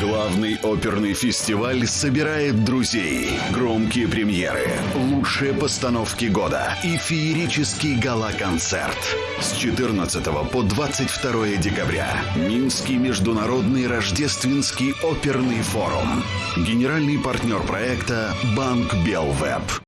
Главный оперный фестиваль собирает друзей. Громкие премьеры, лучшие постановки года и феерический гала-концерт. С 14 по 22 декабря. Минский международный рождественский оперный форум. Генеральный партнер проекта Банк Белвеб.